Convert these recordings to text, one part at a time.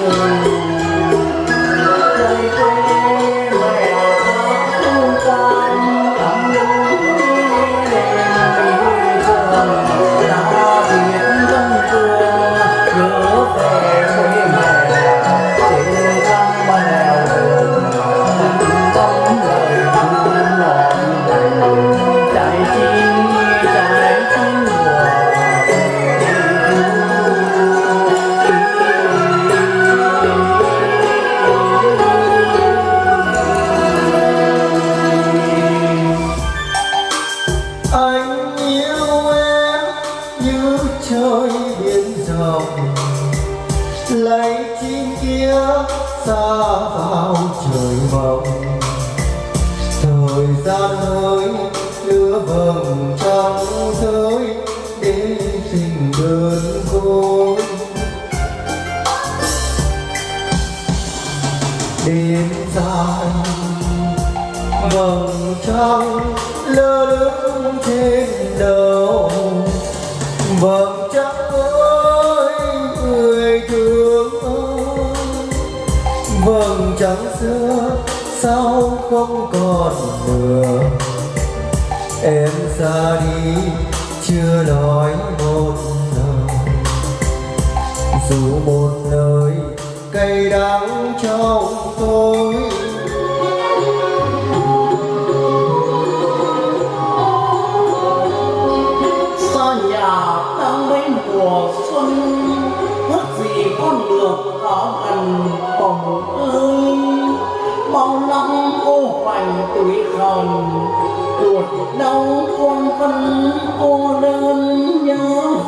Lord. anh yêu em như trời biển rộng. Lấy chim kia xa vào trời mộng. Thời gian hơi đưa vầng trăng rơi vầng trăng lơ lửng trên đầu vầng trăng ơi người thương vầng trăng xưa sao không còn nữa em xa đi chưa nói một lời dù một lời cay đắng trong tôi thân ô đơn nhớ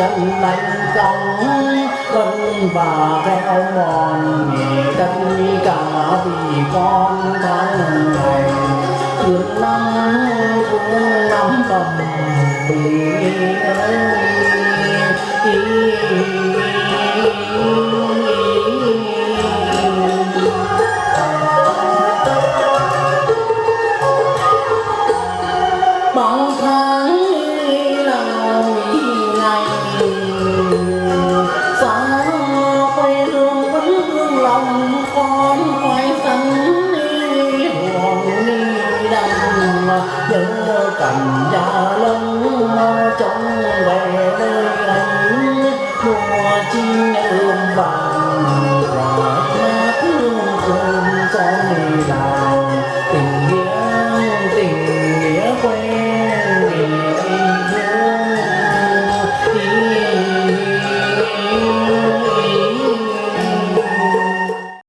chân đánh cong cân và reo mòn tất cả vì con tháng này thương năm cũng năm cầm vì bóng dân cầm da lông trong về nơi anh